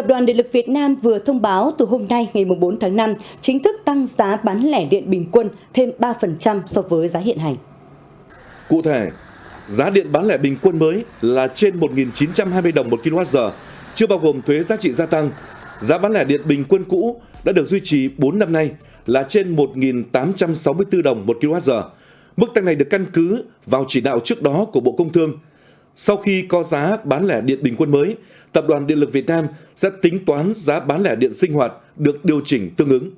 Tập đoàn Điện lực Việt Nam vừa thông báo từ hôm nay ngày 4 tháng 5 chính thức tăng giá bán lẻ điện bình quân thêm 3% so với giá hiện hành. Cụ thể, giá điện bán lẻ bình quân mới là trên 1.920 đồng một kWh, chưa bao gồm thuế giá trị gia tăng. Giá bán lẻ điện bình quân cũ đã được duy trì 4 năm nay là trên 1.864 đồng một kWh. Mức tăng này được căn cứ vào chỉ đạo trước đó của Bộ Công Thương. Sau khi có giá bán lẻ điện bình quân mới, Tập đoàn Điện lực Việt Nam sẽ tính toán giá bán lẻ điện sinh hoạt được điều chỉnh tương ứng.